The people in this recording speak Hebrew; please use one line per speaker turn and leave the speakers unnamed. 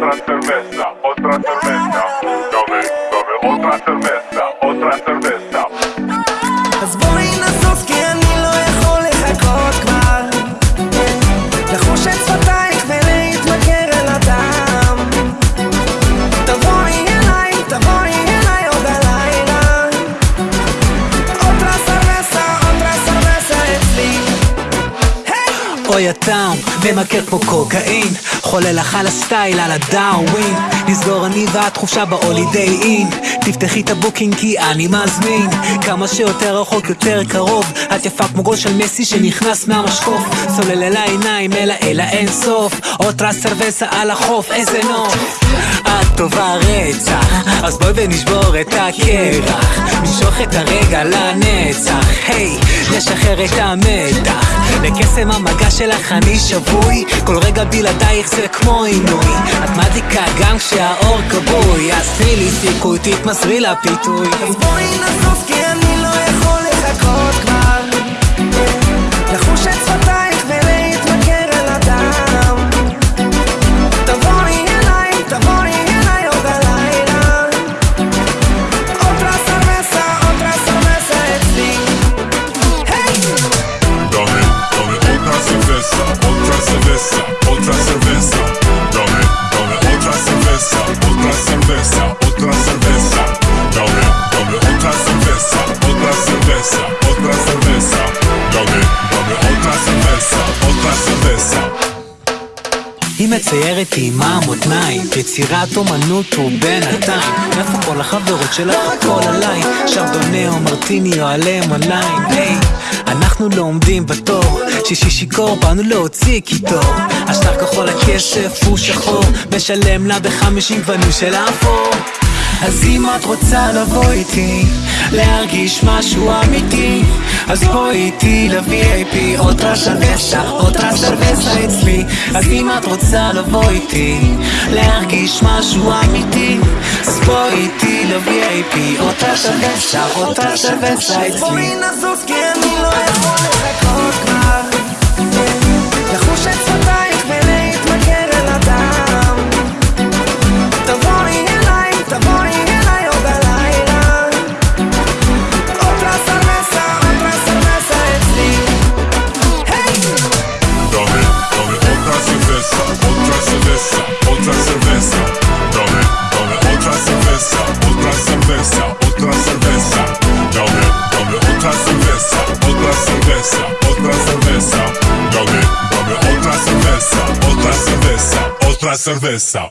otra cerveza, otra cerveza. Dame, dame otra cerveza, otra cerveza.
אז בואי נזוז כי אני לא יכול לחכות כבר לחוש את שפתייך ולהתמכר אל הדם תבואי אליי, תבואי אליי עוד הלילה אוטרה סרבסה, אוטרה סרבסה אצלי
אוי הטעם ממכר כמו קוקאין חולה לך על הסטייל, על הדאווין נסגור אני ואת חופשה בהולידיי אין. תפתחי את ה Booking כי אני מזמין. כמה שיותר רחוק יותר קרוב. את יפה כמו גול של מסי שנכנס מהמשקוף. צולל אל העיניים אלה אל האין סוף otra cerveza על החוף איזה נוף. את טובה רצח אז בואי ונשבור את הקרח. נמשוך את הרגע לנצח. היי, נשחרר את המתח. לקסם המגע שלך אני שבוי. כל רגע בלעדייך זה כמו עינוי. את מדליקה גם כשהאור כבוי אז תני לי סיכוי תתמסרי לפיתוי
אז בואי נזוז כי אני לא יכול לחכות כבר לחוש את שפתייך ולהתמכר אל הדם תבואי אליי, תבואי אליי עוד הלילה אוטרה סרבסה, אוטרה סרבסה אצלי היי!
Dame, dame otra cerveza, otra cerveza, Cerveza, otra cerveza. Dame, dame otra cerveza, otra cerveza, otra cerveza. Dame, dame otra cerveza, otra cerveza.
היא מציירת עם המותניים יצירת אומנות ובינתיים איפה כל החברות שלך? הכל עליי שרדוני או מרטיני או עליהם עליהם היי אנחנו לא עומדים בתור. שישי שיכור באנו להוציא קיטור השטר כחול הכסף הוא שחור משלם לה בחמישים גוונים של אפור אז אם את רוצה לבוא איתי להרגיש משהו אמיתי אז בואי איתי ל-VIP אוטרה סרבסה, אוטרה סרבסה אצלי. אז אם את רוצה לבוא איתי להרגיש משהו אמיתי אז בואי איתי ל-VIP אוטרה סרבסה, אוטרה סרבסה אצלי.
בואי נזוז כי אני לא יכול לחכות
sorpresa